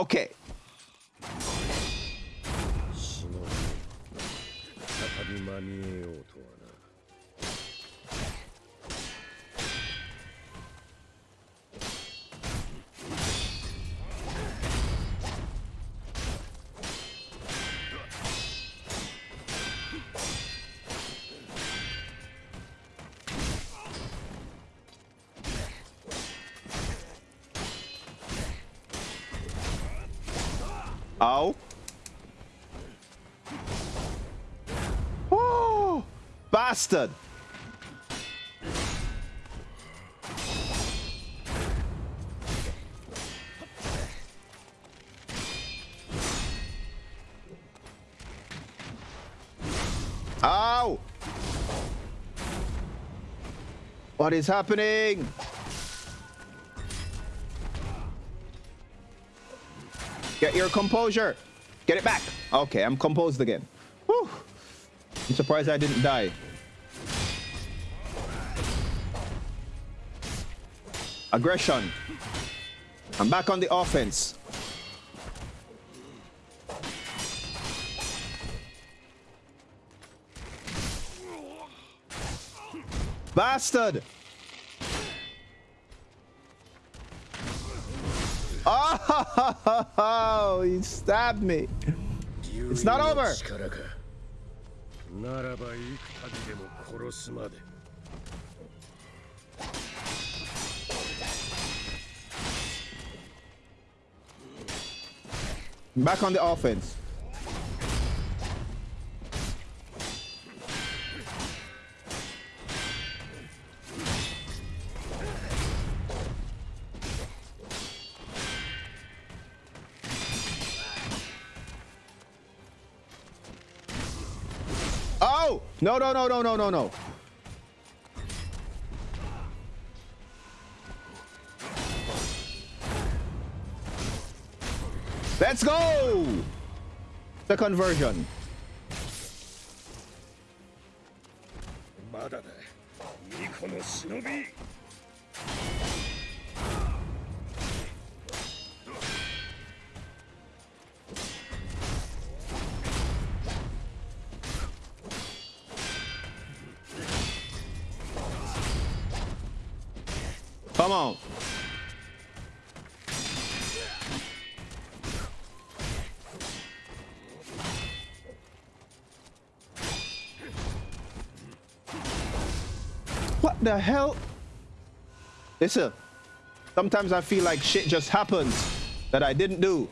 OK 死再びうとはな。Ow. Oh, bastard. Ow. What is happening? Get your composure. Get it back. Okay, I'm composed again. Whew. I'm surprised I didn't die. Aggression. I'm back on the offense. Bastard! He stabbed me. It's not over. Back on the offense. Oh! No, no, no, no, no, no, no. Let's go! The conversion. Come on. What the hell? Listen, sometimes I feel like shit just happens that I didn't do.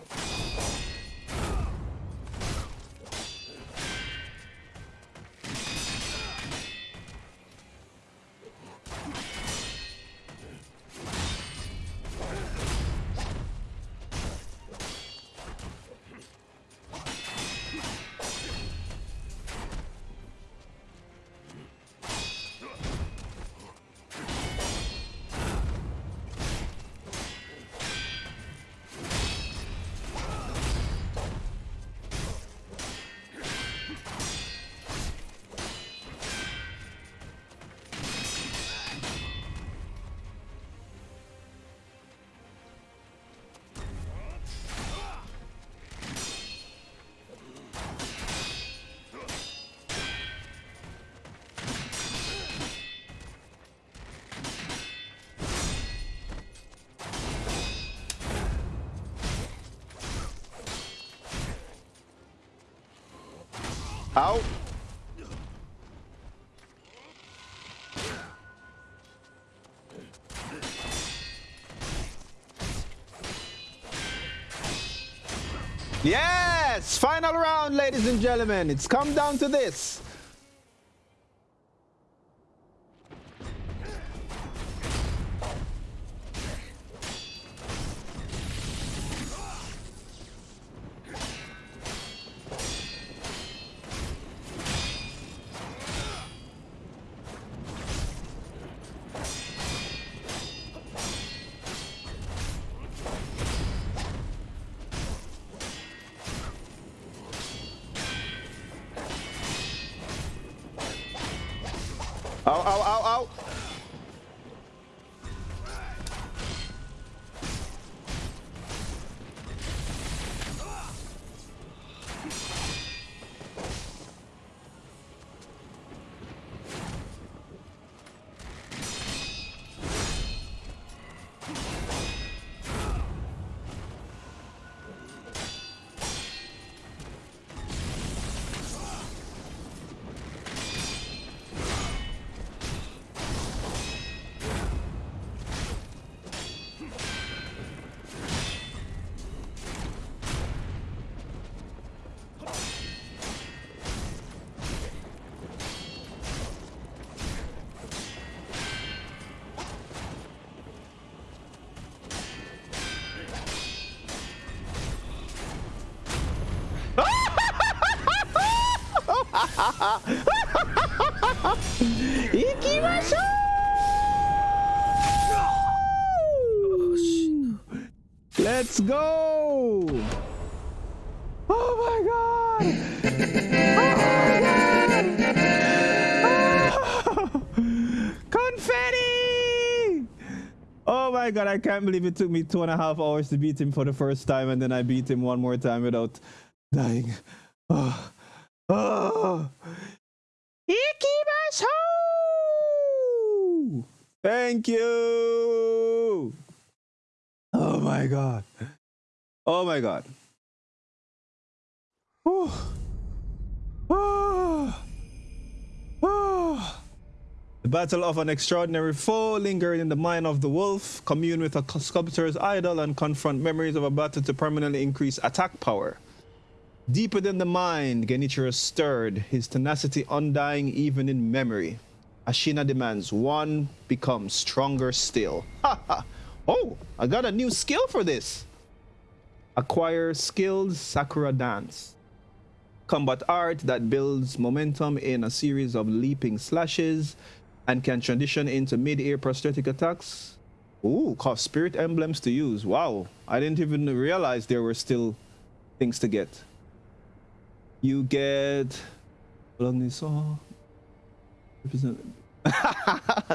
Yes! Final round, ladies and gentlemen. It's come down to this. Au, au, au, au. Ow, ow, ow, ow. Let's go! Oh my god! Oh my god! Oh! Confetti! Oh my god, I can't believe it took me two and a half hours to beat him for the first time and then I beat him one more time without dying. Oh, oh. Ikimasu! Thank you! Oh my god. Oh my god. Whew. Oh. Oh. The battle of an extraordinary foe lingering in the mind of the wolf, commune with a sculptor's idol, and confront memories of a battle to permanently increase attack power. Deeper than the mind, Genichiro stirred, his tenacity undying even in memory. Ashina demands one becomes stronger still. Ha ha! Oh, I got a new skill for this. Acquire skilled Sakura dance. Combat art that builds momentum in a series of leaping slashes and can transition into mid-air prosthetic attacks. Ooh, cost spirit emblems to use. Wow, I didn't even realize there were still things to get. You get...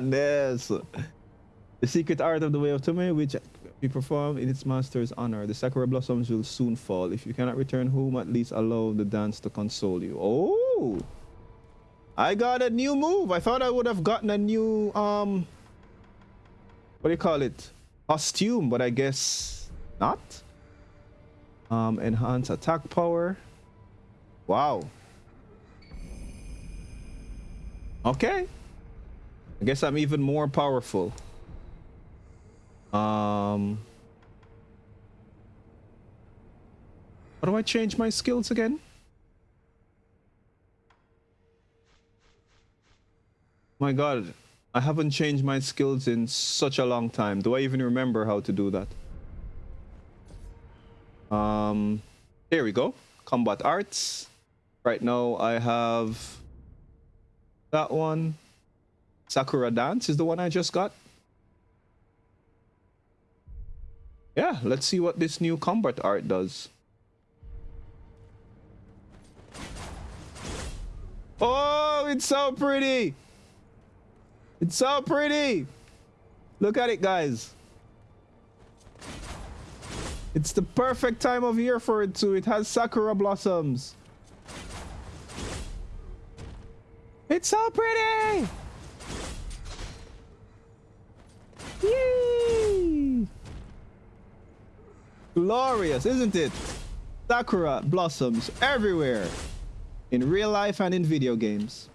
Yes. The secret art of the way of Tomoe, which we perform in its master's honor. The sakura blossoms will soon fall. If you cannot return home, at least allow the dance to console you. Oh! I got a new move. I thought I would have gotten a new, um... What do you call it? Costume, but I guess not. Um, enhance attack power. Wow. Okay. I guess I'm even more powerful. Um, how do I change my skills again? My god, I haven't changed my skills in such a long time. Do I even remember how to do that? Um, here we go. Combat arts. Right now I have that one. Sakura dance is the one I just got. Yeah, let's see what this new combat art does. Oh, it's so pretty. It's so pretty. Look at it, guys. It's the perfect time of year for it too. It has sakura blossoms. It's so pretty. Yay! Glorious, isn't it? Sakura blossoms everywhere in real life and in video games.